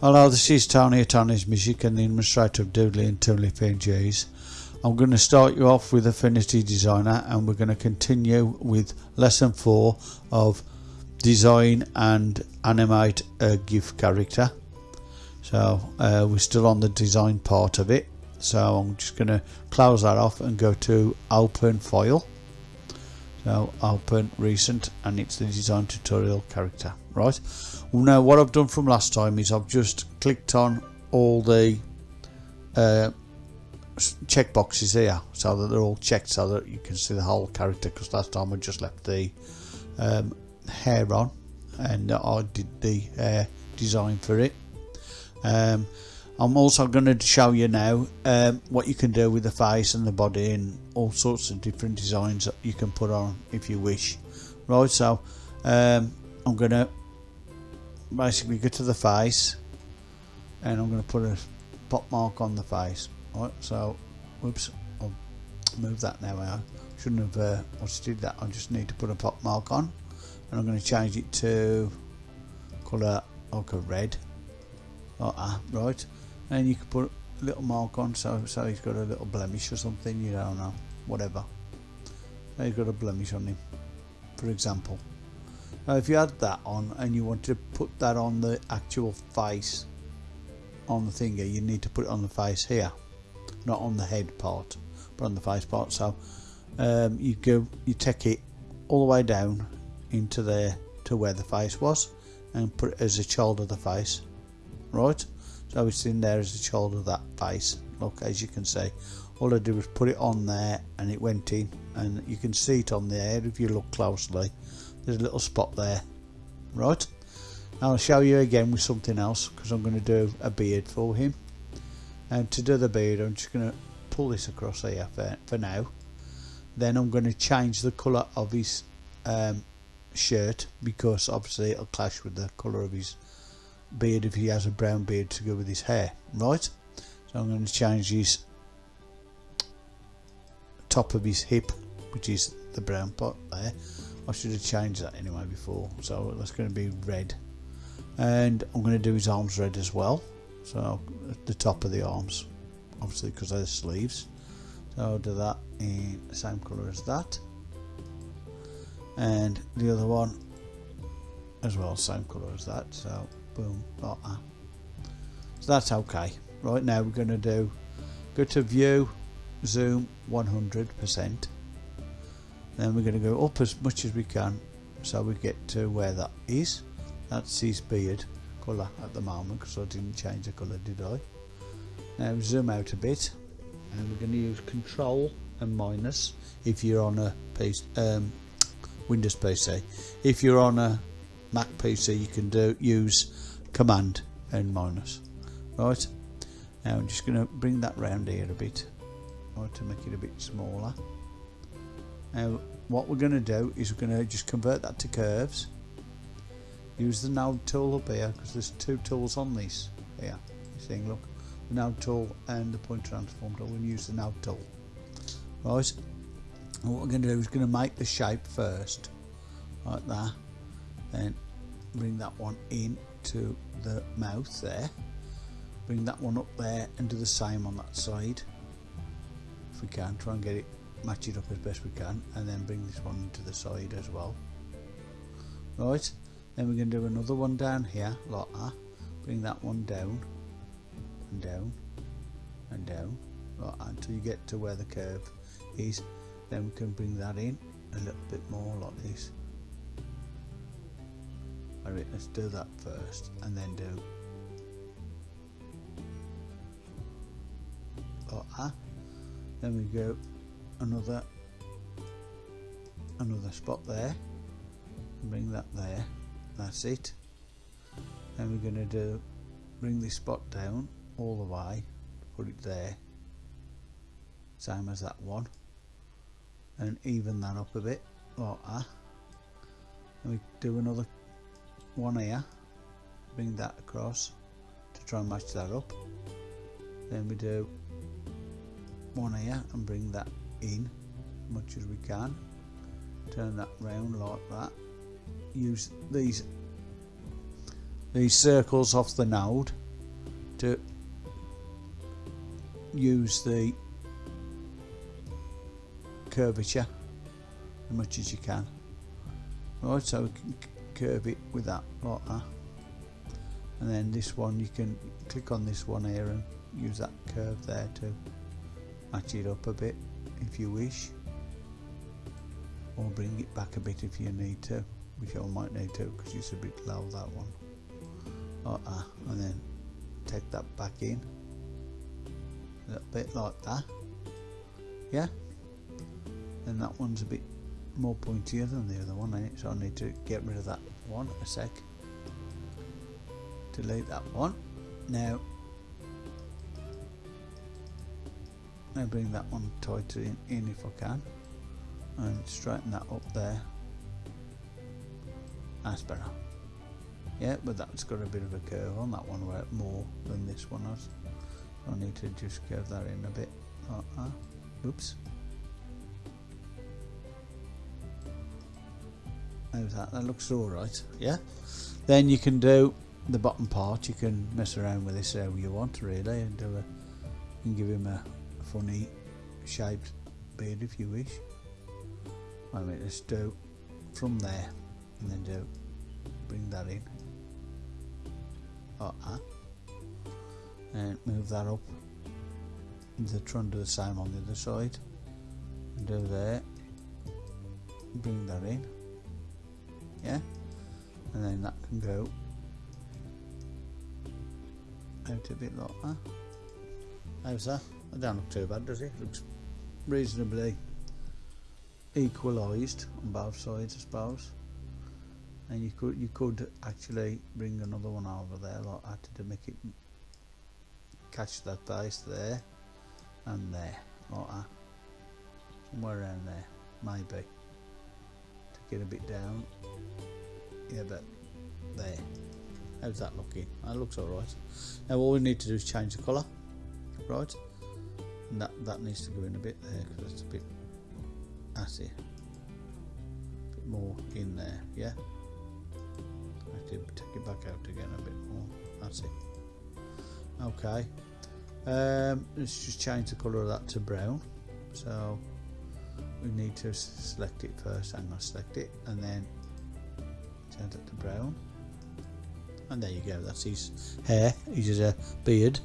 Hello, this is Tony at Tony's Music and the administrator of Doodly and Toonly PNGs. I'm going to start you off with Affinity Designer and we're going to continue with lesson 4 of design and animate a GIF character. So uh, we're still on the design part of it. So I'm just going to close that off and go to open file. So open recent and it's the design tutorial character. Right. Now what I've done from last time is I've just clicked on all the uh, check boxes here so that they're all checked so that you can see the whole character because last time I just left the um, hair on and I did the uh, design for it um, I'm also going to show you now um, what you can do with the face and the body and all sorts of different designs that you can put on if you wish right so um, I'm going to basically go to the face and I'm going to put a pop mark on the face. Right so whoops I'll move that now I shouldn't have uh, I did that. I just need to put a pop mark on and I'm going to change it to colour like a red. Like that right. And you can put a little mark on so so he's got a little blemish or something you don't know whatever. He's got a blemish on him for example now if you had that on and you want to put that on the actual face on the thing you need to put it on the face here not on the head part but on the face part. So um, you go you take it all the way down into there to where the face was and put it as a child of the face right? So it's in there as a child of that face. Look as you can see all I did was put it on there and it went in. And you can see it on there if you look closely there's a little spot there. Right. I'll show you again with something else because I'm going to do a beard for him. And to do the beard I'm just going to pull this across here for, for now. Then I'm going to change the colour of his um, shirt because obviously it'll clash with the colour of his beard if he has a brown beard to go with his hair. Right. So I'm going to change his top of his hip which is the brown part there I should have changed that anyway before so that's going to be red. And I'm going to do his arms red as well so the top of the arms obviously because they're the sleeves. So I'll do that in the same colour as that. And the other one as well same colour as that so boom that. So that's okay. Right now we're going to do go to view zoom 100% then we're going to go up as much as we can so we get to where that is. That's his beard colour at the moment because I didn't change the colour did I? Now zoom out a bit and we're going to use control and minus if you're on a PC, um, Windows PC if you're on a Mac PC you can do use command and minus. Right? Now I'm just going to bring that round here a bit. Right to make it a bit smaller now what we're going to do is we're going to just convert that to curves. Use the node tool up here because there's two tools on this here. See look the node tool and the point transform tool we'll use the node tool. Right and what we're going to do is we're going to make the shape first like that. Then bring that one in to the mouth there. Bring that one up there and do the same on that side if we can try and get it match it up as best we can and then bring this one to the side as well. Right then we're going to do another one down here like that. Bring that one down and down and down like until you get to where the curve is. Then we can bring that in a little bit more like this. Alright let's do that first and then do like that. Then we go another another spot there. Bring that there. That's it. Then we're going to do bring this spot down all the way put it there. Same as that one. And even that up a bit like that. And we do another one here. Bring that across to try and match that up. Then we do one here and bring that in as much as we can. Turn that round like that. Use these these circles off the node to use the curvature as much as you can. Right so we can curve it with that like that. And then this one you can click on this one here and use that curve there to match it up a bit if you wish. Or bring it back a bit if you need to which I might need to because it's a bit low that one. Like and then take that back in. A little bit like that. Yeah? And that one's a bit more pointier than the other one eh? so I need to get rid of that one a sec. Delete that one. Now Bring that one tighter in, in if I can. And straighten that up there. That's better. Yeah but that's got a bit of a curve on that one where more than this one has. So I need to just curve that in a bit like that. Oops. How's that. That looks alright yeah. Then you can do the bottom part. You can mess around with this however you want really and do a and give him a funny shaped beard if you wish. I mean let's do from there and then do bring that in. Like that. And move that up. The try and do the same on the other side. And do there bring that in. Yeah. And then that can go out a bit like that. How's that? That don't look too bad does it? looks reasonably equalised on both sides I suppose. And you could you could actually bring another one over there like that to make it catch that base there and there like that. Somewhere around there maybe. To get a bit down. Yeah but there. How's that looking? That looks alright now all we need to do is change the colour. Right and that that needs to go in a bit there because it's a bit assy. A bit more in there yeah? I have to take it back out again a bit more that's it okay. Um, let's just change the colour of that to brown. So we need to select it first I'm going to select it and then change it to brown. And there you go that's his hair. He's a beard.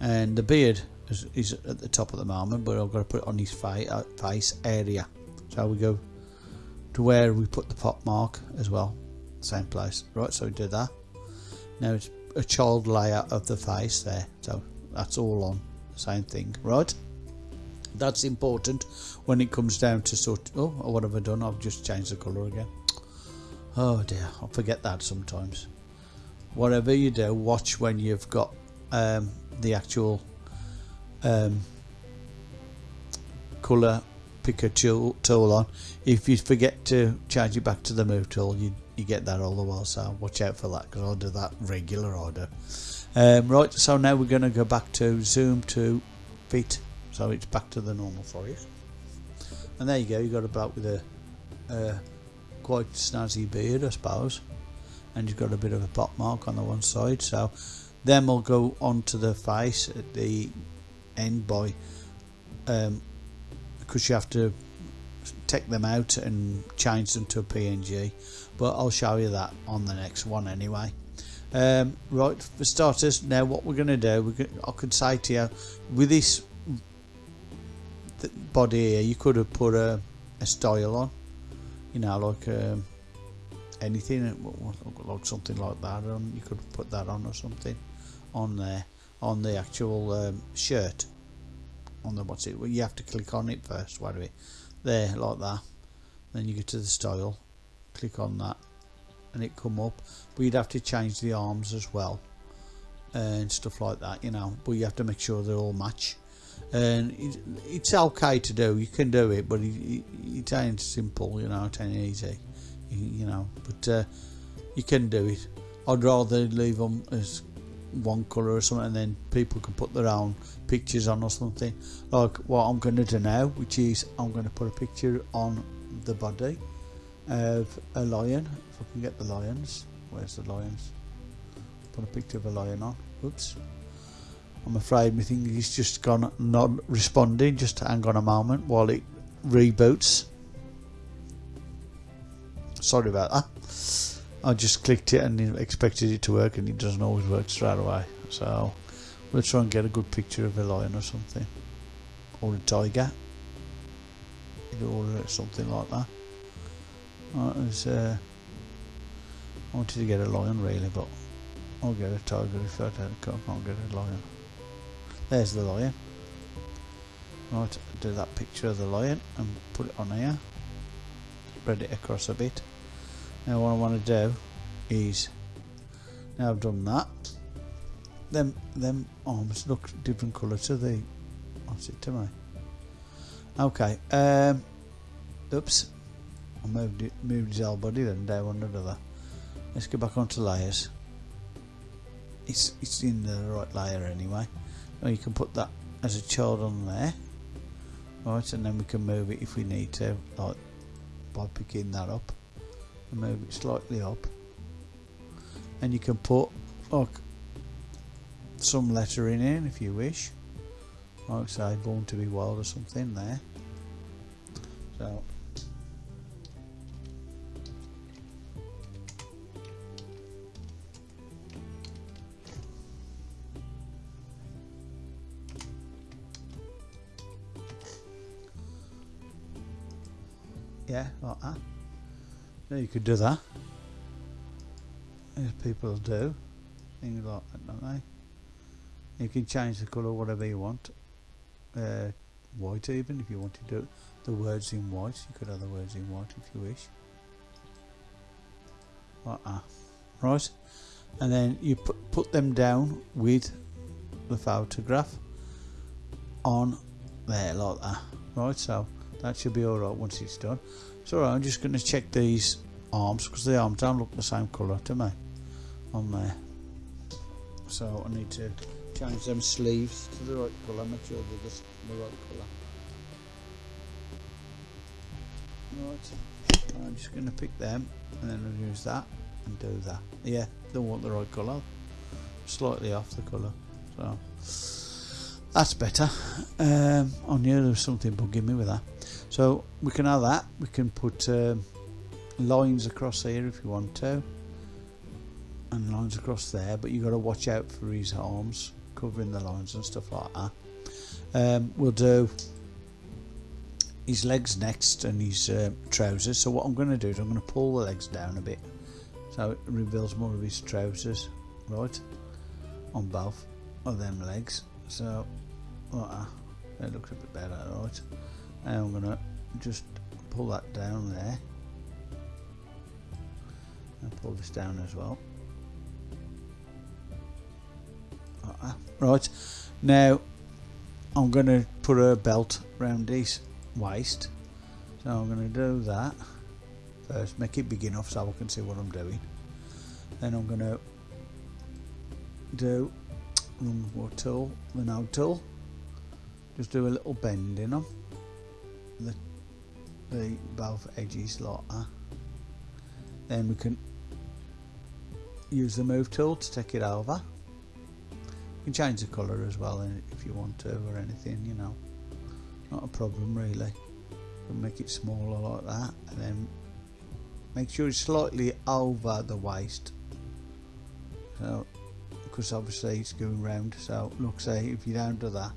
And the beard is, is, at the top at the moment but I've got to put it on his uh, face area. So we go to where we put the pop mark as well? Same place. Right so we do that. Now it's a child layer of the face there so that's all on the same thing. Right? That's important when it comes down to sort oh what have I done? I've just changed the colour again. Oh dear I forget that sometimes. Whatever you do watch when you've got um, the actual um, colour picker tool, tool on. If you forget to charge it back to the move tool you, you get that all the while so watch out for that because I'll do that regular order. Um, right so now we're going to go back to zoom to fit so it's back to the normal for you. And there you go you got a bloke with a, a quite snazzy beard I suppose and you've got a bit of a pop mark on the one side so then we'll go on to the face at the end by um, because you have to take them out and change them to a PNG but I'll show you that on the next one anyway. Um, right for starters now what we're going to do we I could say to you with this body here you could have put a, a style on you know like um, anything like something like that on you could put that on or something on there on the actual um, shirt. On the what's it well, you have to click on it first why do there like that. Then you go to the style click on that and it come up. But you'd have to change the arms as well and stuff like that you know. But you have to make sure they all match. And it, it's okay to do you can do it but it, it, it ain't simple you know it ain't easy you, you know. But uh, you can do it. I'd rather leave them as one colour or something and then people can put their own pictures on or something. Like what I'm going to do now which is I'm going to put a picture on the body of a lion. If I can get the lions where's the lions? Put a picture of a lion on. Oops. I'm afraid my thing is just gone not responding just hang on a moment while it reboots. Sorry about that I just clicked it and expected it to work and it doesn't always work straight away. So we'll try and get a good picture of a lion or something. Or a tiger. Or something like that. Right, was, uh, I wanted to get a lion really but I'll get a tiger if I don't, can't get a lion. There's the lion. Right do that picture of the lion and put it on here. Spread it across a bit now what I want to do is now I've done that them them arms look different colour to the what's it to me okay um oops I moved it moved his whole body then down one another. Let's go back onto layers. It's it's in the right layer anyway. Or you can put that as a child on there right and then we can move it if we need to like by picking that up and move it slightly up. And you can put like some lettering in if you wish. Like say born to be wild or something there. So yeah like that yeah, you could do that. As people do. Things like that don't they? You can change the colour whatever you want. Uh, white even if you want to do the words in white. You could have the words in white if you wish. Like that. Right? And then you put, put them down with the photograph on there like that. Right so that should be alright once it's done so I'm just going to check these arms because the arms don't look the same colour to me on there. So I need to change them sleeves to the right colour make sure they're the, the right colour. Right I'm just going to pick them and then I'll use that and do that. Yeah don't want the right colour. Slightly off the colour so. That's better. Um, I knew there was something bugging me with that so we can have that. We can put um, lines across here if you want to and lines across there but you've got to watch out for his arms covering the lines and stuff like that. Um, we'll do his legs next and his uh, trousers. So what I'm going to do is I'm going to pull the legs down a bit so it reveals more of his trousers right on both of them legs. So that. it looks a bit better right and I'm gonna just pull that down there. And pull this down as well. Right. Now I'm gonna put a belt around his waist. So I'm gonna do that first. Make it big enough so I can see what I'm doing. Then I'm gonna do what tool the node tool. Just do a little bend in them the, the both edges like that. Then we can use the move tool to take it over. You can change the colour as well if you want to or anything you know. Not a problem really. But make it smaller like that and then make sure it's slightly over the waist. So because obviously it's going round so look say if you don't do that.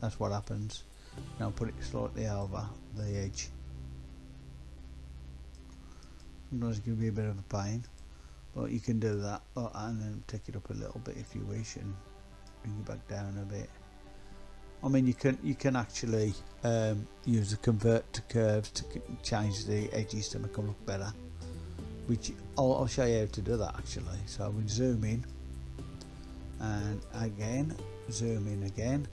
That's what happens now put it slightly over the edge. Sometimes it can be a bit of a pain but you can do that and then take it up a little bit if you wish and bring it back down a bit. I mean you can you can actually um, use the convert to curves to change the edges to make them look better which I'll, I'll show you how to do that actually. So we zoom in and again zoom in again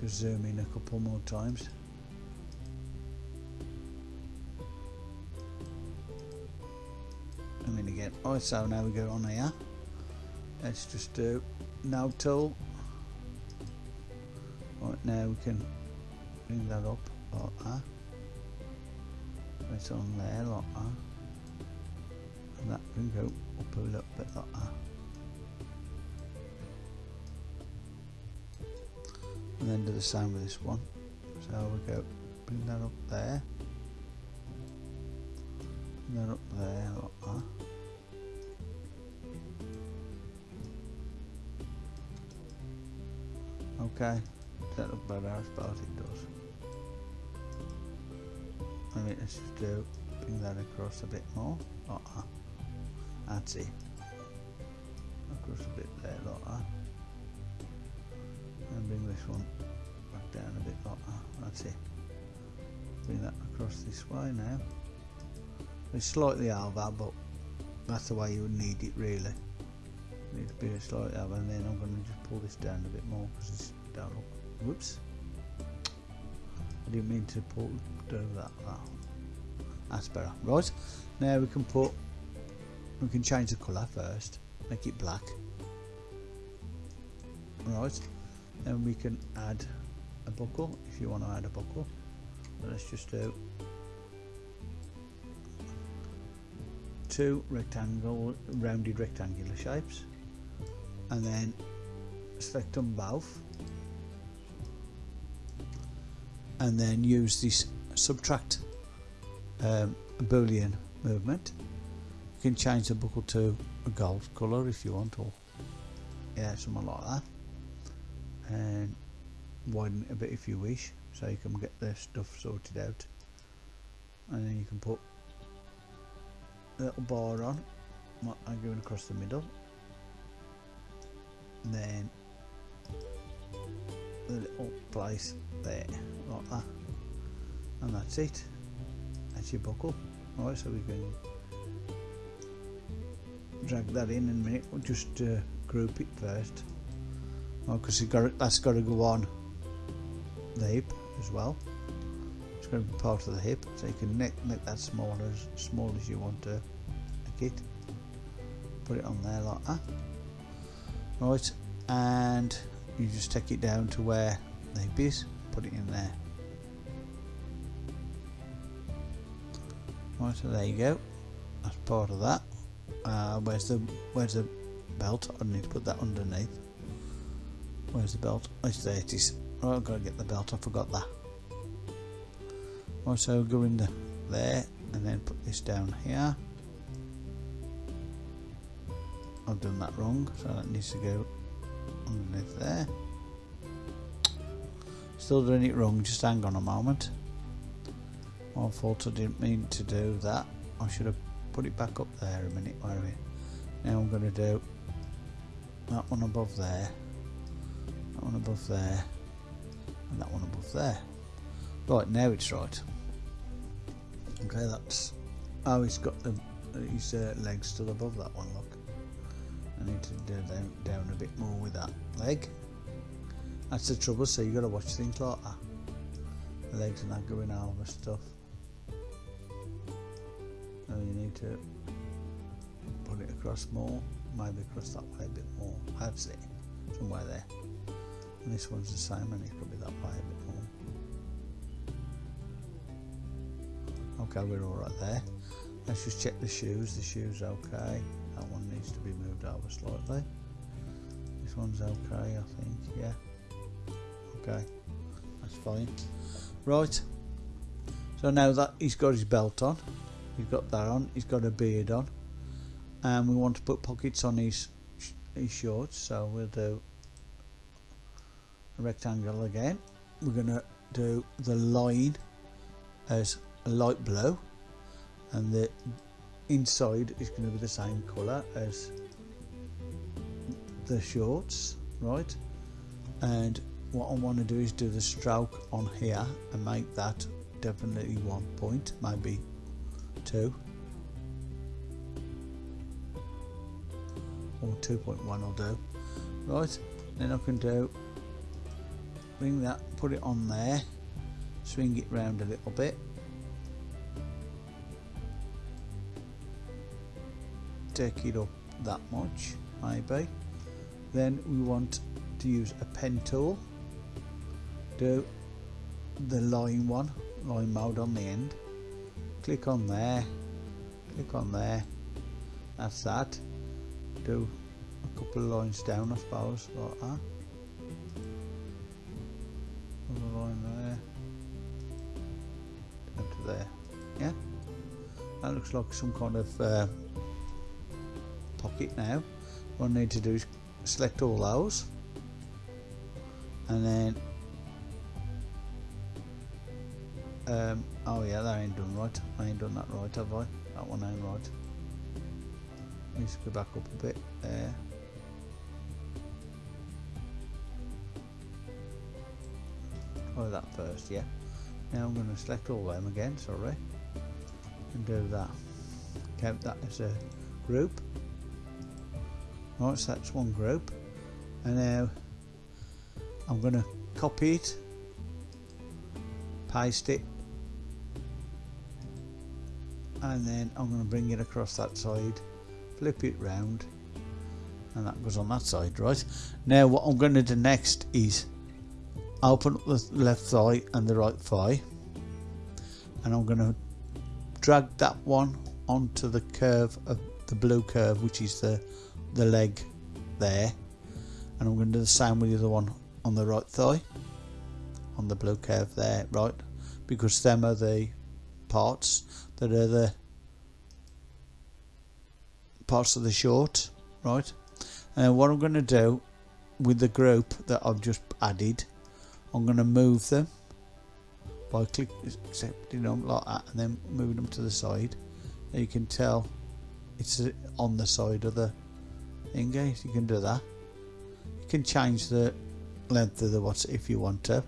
just zoom in a couple more times. And then again. Oh so now we go on here. Let's just do node tool. Right now we can bring that up like that. It's on there like that. And that can go up a little bit like that and then do the same with this one. So we go bring that up there. Bring that up there like that. Okay that look better I suppose it does. I mean let's just do bring that across a bit more like that. That's it. Across a bit there like that one. Back down a bit like that that's it. Bring that across this way now. It's slightly over but that's the way you would need it really. Need to be a slightly over and then I'm going to just pull this down a bit more because it's down whoops. I didn't mean to pull do that oh, that's better. Right now we can put we can change the colour first make it black. Right then we can add a buckle if you want to add a buckle. Let's just do two rectangle rounded rectangular shapes. And then select them both. And then use this subtract um, boolean movement. You can change the buckle to a gold colour if you want or yeah something like that and widen it a bit if you wish so you can get the stuff sorted out. And then you can put a little bar on I'm going across the middle. And then the little place there like that. And that's it. That's your buckle. Alright so we can drag that in in a minute. We'll just uh, group it first because well, that's got to go on the hip as well. It's going to be part of the hip so you can make, make that small as small as you want to make it. Put it on there like that. Right and you just take it down to where the hip is put it in there. Right so there you go. That's part of that. Uh, where's the where's the belt? I need to put that underneath where's the belt? Oh there it is. Oh I've got to get the belt I forgot that. Also go in the, there and then put this down here. I've done that wrong so that needs to go underneath there. Still doing it wrong just hang on a moment. My fault I didn't mean to do that. I should have put it back up there a minute where we? Now I'm going to do that one above there above there. And that one above there. Right now it's right. Okay that's oh he's got the his uh, legs still above that one look. I need to do down, down a bit more with that leg. That's the trouble so you got to watch things like that. The legs are not going over stuff. So you need to put it across more maybe across that way a bit more. That's it somewhere there and this one's the same and it could be that way a bit more. Okay we're all right there. Let's just check the shoes the shoes okay. That one needs to be moved over slightly. This one's okay I think yeah. Okay that's fine. Right so now that he's got his belt on he's got that on he's got a beard on and we want to put pockets on his his shorts so we'll do rectangle again. We're gonna do the line as a light blue and the inside is going to be the same colour as the shorts right? And what I want to do is do the stroke on here and make that definitely one point maybe two. Or 2.1 I'll do. Right then I can do bring that put it on there. Swing it round a little bit. Take it up that much maybe. Then we want to use a pen tool. Do the line one line mode on the end. Click on there. Click on there. That's that. Do a couple of lines down I suppose like that looks like some kind of uh, pocket now. What I need to do is select all those and then um, oh yeah that ain't done right. I ain't done that right have I? That one ain't right. Let's go back up a bit there. Try that first yeah. Now I'm going to select all them again sorry and do that. Count that as a group. Oh, right so that's one group. And now I'm going to copy it paste it and then I'm going to bring it across that side flip it round and that goes on that side right? Now what I'm going to do next is open up the left thigh and the right thigh and I'm going to drag that one onto the curve of the blue curve which is the the leg there. And I'm going to do the same with the other one on the right thigh on the blue curve there right? Because them are the parts that are the parts of the short right? And what I'm going to do with the group that I've just added I'm going to move them by clicking accepting them like that and then moving them to the side. You can tell it's uh, on the side of the thing guys you can do that. You can change the length of the watch if you want to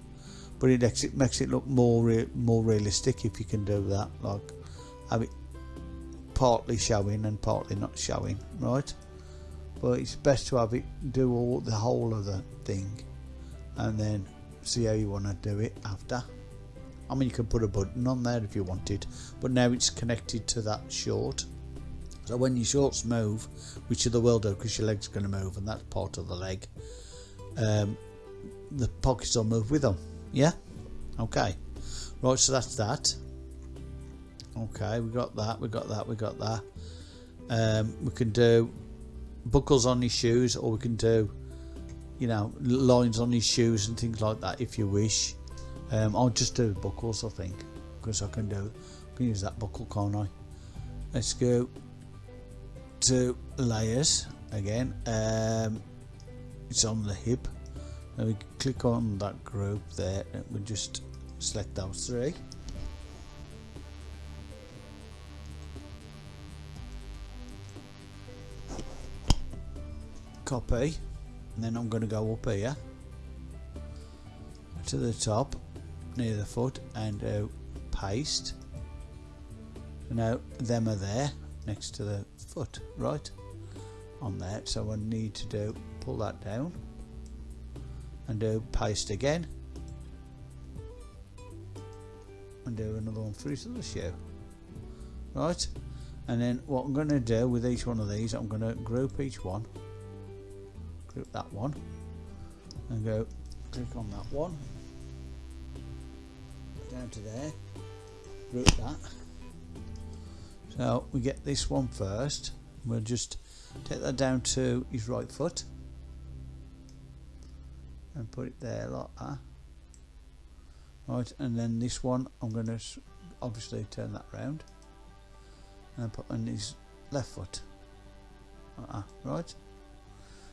but it makes it, makes it look more re more realistic if you can do that like have it partly showing and partly not showing right? But it's best to have it do all the whole of the thing and then see how you want to do it after I mean you can put a button on there if you wanted but now it's connected to that short. So when your shorts move which of the will do because your leg's going to move and that's part of the leg um, the pockets will move with them yeah? Okay. Right so that's that. Okay we got that we got that we got that. Um, we can do buckles on his shoes or we can do you know lines on his shoes and things like that if you wish um, I'll just do buckles I think because I can do I can use that buckle can't I let's go to layers again. Um, it's on the hip. And we click on that group there and we just select those three. Copy and then I'm going to go up here to the top near the foot and uh, paste. Now them are there next to the foot right on there so I need to do pull that down and do paste again. And do another one for each other shoe right and then what I'm going to do with each one of these I'm going to group each one. Group that one. And go click on that one down to there. Group that. So we get this one first. We'll just take that down to his right foot. And put it there like that. Right and then this one I'm going to obviously turn that round and put on his left foot. Like that, right?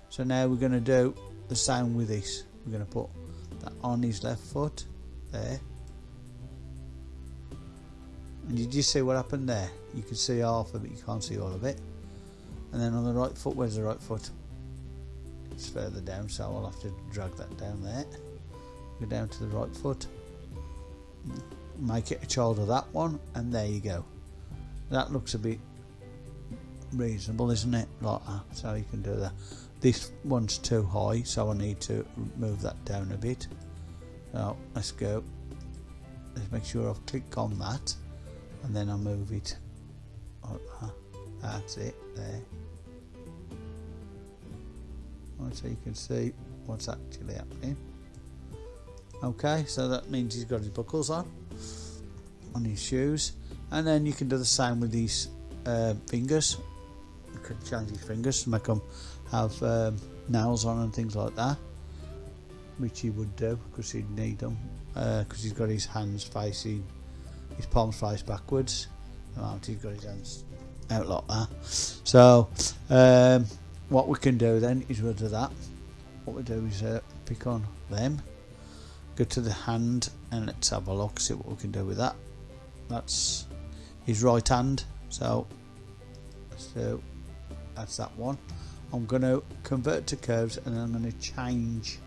So now we're going to do the same with this. We're going to put that on his left foot there and you just see what happened there. You can see half of it you can't see all of it. And then on the right foot where's the right foot? It's further down so I'll have to drag that down there. Go down to the right foot. Make it a child of that one and there you go. That looks a bit reasonable isn't it? Like that. So you can do that. This one's too high so I need to move that down a bit. So let's go. Let's make sure I've clicked on that and then I move it that. that's it there. So you can see what's actually happening. Okay so that means he's got his buckles on on his shoes. And then you can do the same with these uh, fingers. You can change his fingers to make them have um, nails on and things like that which he would do because he'd need them because uh, he's got his hands facing his palms face backwards Oh, he's got his hands out like that. So, um, what we can do then is we'll do that. What we do is uh, pick on them, go to the hand, and let's have a look, see what we can do with that. That's his right hand, so so that's that one. I'm going to convert to curves and I'm going to change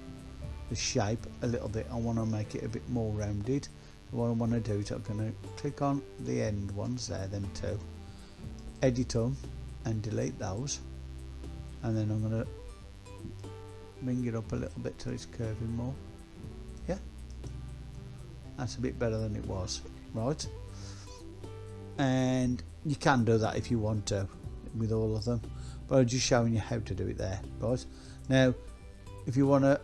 the shape a little bit. I want to make it a bit more rounded. What I want to do is I'm going to click on the end ones there, them two, edit them and delete those. And then I'm going to bring it up a little bit till it's curving more. Yeah, that's a bit better than it was, right? And you can do that if you want to with all of them but I'm just showing you how to do it there. Right. Now if you want to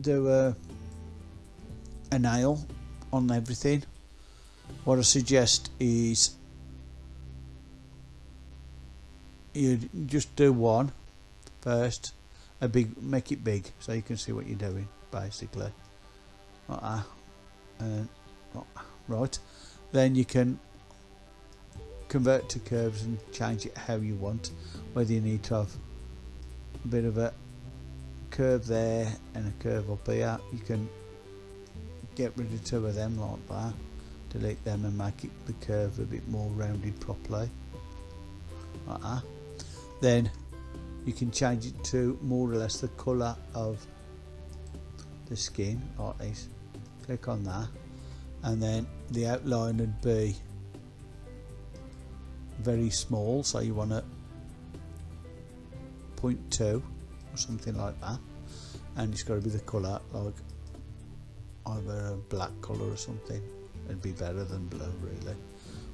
do a, a nail on everything. What I suggest is you just do one first a big make it big so you can see what you're doing basically. That. Uh, and right. Then you can convert to curves and change it how you want. Whether you need to have a bit of a curve there and a curve up here you can get rid of two of them like that delete them and make it the curve a bit more rounded properly. Like that. Then you can change it to more or less the colour of the skin like this. Click on that. And then the outline would be very small so you want to 0.2 or something like that. And it's got to be the colour like either a black colour or something? It'd be better than blue really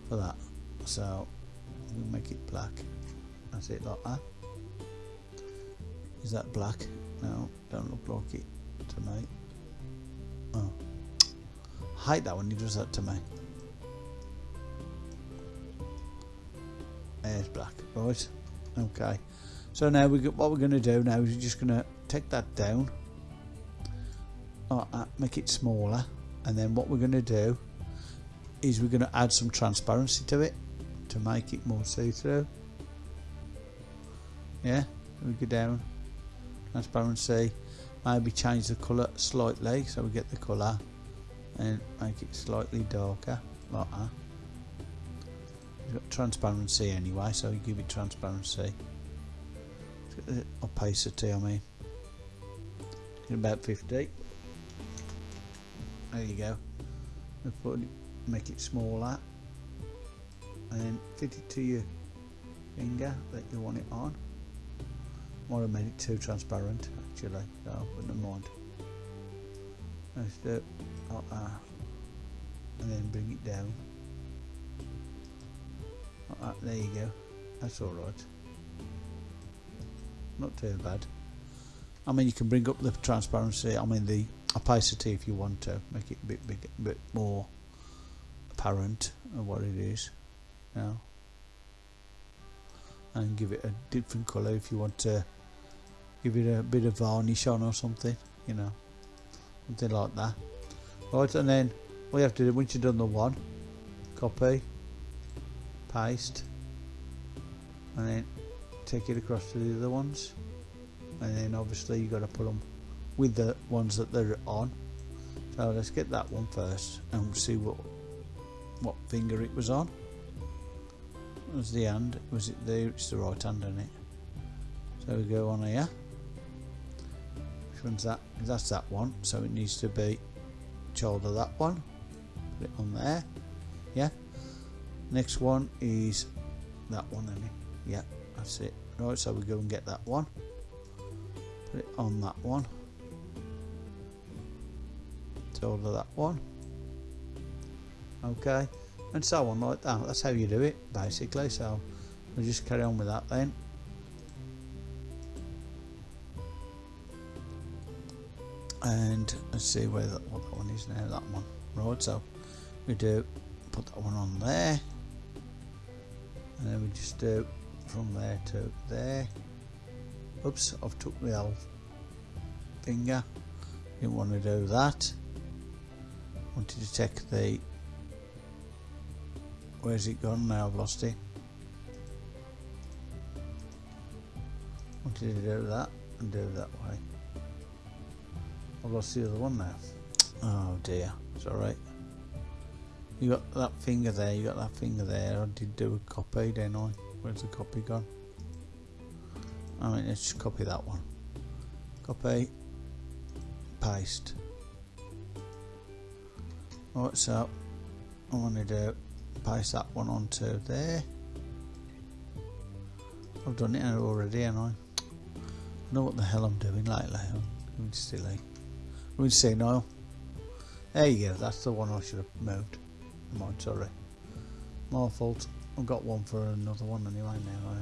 for that. So we make it black. That's it like that. Is that black? No don't look like it to me. Oh. I hate that when he does that to me. There's black right okay. So now we got what we're going to do now is we're just going to take that down like that, make it smaller and then what we're going to do is we're going to add some transparency to it to make it more see-through yeah we go down transparency maybe change the colour slightly so we get the colour and make it slightly darker like that got transparency anyway, so you give it transparency. Opacity, I mean. About 50. There you go. Put make it smaller. And then fit it to your finger that you want it on. Might have made it too transparent actually, so wouldn't mind. Let's do it like that. And then bring it down. Uh, there you go. That's alright. Not too bad. I mean, you can bring up the transparency, I mean the opacity if you want to, make it a bit, big, a bit more apparent of what it is now. And give it a different colour if you want to give it a bit of varnish on or something, you know. Something like that. Right, and then all you have to do, once you've done the one, copy, paste and then take it across to the other ones and then obviously you've got to put them with the ones that they're on. So let's get that one first and see what what finger it was on. Was the hand was it there? It's the right hand on it? So we go on here. Which one's that? That's that one. So it needs to be of that one. Put it on there. Yeah. Next one is that one then yeah that's it. Right so we go and get that one. Put it on that one of that one. Okay and so on like that. That's how you do it basically so we'll just carry on with that then. And let's see where that, what that one is now that one. Right so we do put that one on there. And then we just do from there to there. Oops I've took the L finger. Didn't want to do that wanted to take the Where's it gone now? I've lost it. Did he do that? And do it that way. I've lost the other one now. Oh dear. It's alright. You got that finger there, you got that finger there. I did do a copy, didn't I? Where's the copy gone? I mean, let's just copy that one. Copy. Paste. Oh, right, so I want to paste that one onto there. I've done it already, and I? I know what the hell I'm doing lately. I'm silly. I'm senile. There you go, that's the one I should have moved. Mind, sorry. My fault. I've got one for another one anyway now. I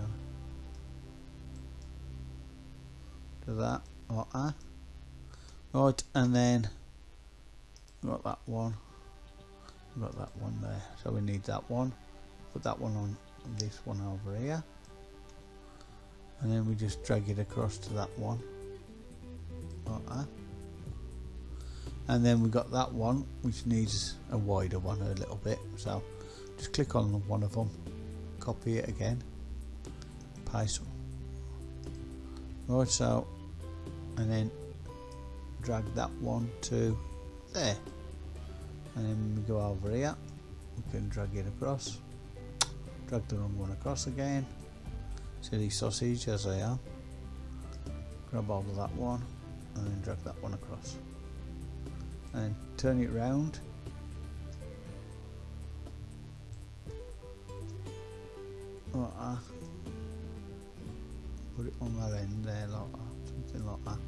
do that that. Right, and then got that one. Got that one there. So we need that one. Put that one on this one over here. And then we just drag it across to that one. Like that and then we got that one which needs a wider one a little bit so just click on one of them copy it again paste right so and then drag that one to there and then we go over here. We can drag it across. Drag the wrong one across again. Silly sausage as I am grab all of that one and then drag that one across. And turn it round. Like put it on that end there like that. Something like that.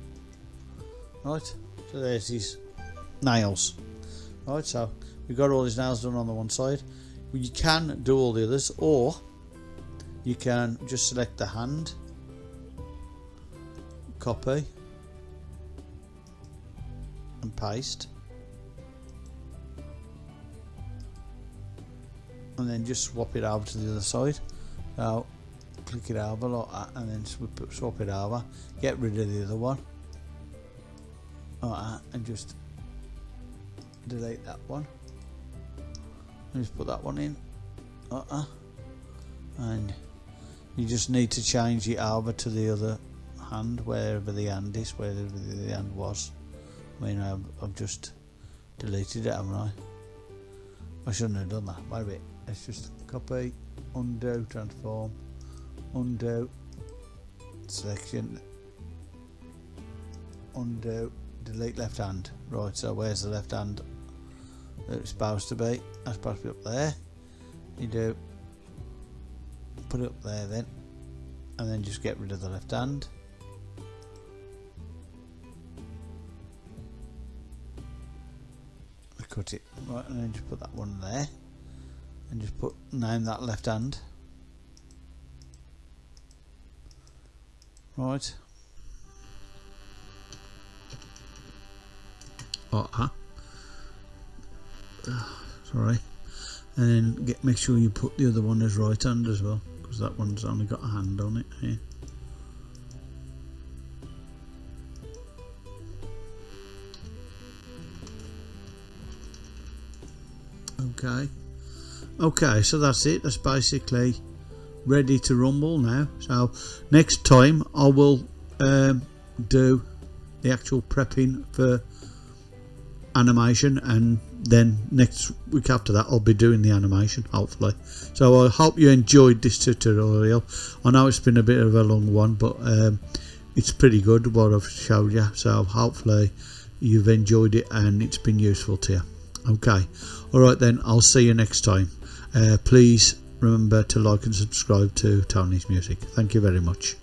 Right so there's these nails right so we've got all these nails done on the one side. You can do all the others or you can just select the hand copy and paste. And then just swap it over to the other side. So click it over like that and then swap it over. Get rid of the other one. Like that and just delete that one. And just put that one in. Like that and you just need to change it over to the other hand wherever the hand is wherever the hand was. I mean I've, I've just deleted it haven't I? I shouldn't have done that. Wait a bit. Let's just copy undo transform undo selection undo delete left hand. Right so where's the left hand it's supposed to be. That's supposed to be up there. You do. Put it up there then. And then just get rid of the left hand. Cut it. Right and then just put that one there. And just put name that left hand. Right. Oh, huh? sorry and then get make sure you put the other one as right hand as well because that one's only got a hand on it here. Okay. Okay so that's it. That's basically ready to rumble now. So next time I will um, do the actual prepping for animation and then next week after that I'll be doing the animation hopefully. So I hope you enjoyed this tutorial. I know it's been a bit of a long one but um, it's pretty good what I've showed you. So hopefully you've enjoyed it and it's been useful to you. Okay. Alright then. I'll see you next time. Uh, please remember to like and subscribe to Tony's Music. Thank you very much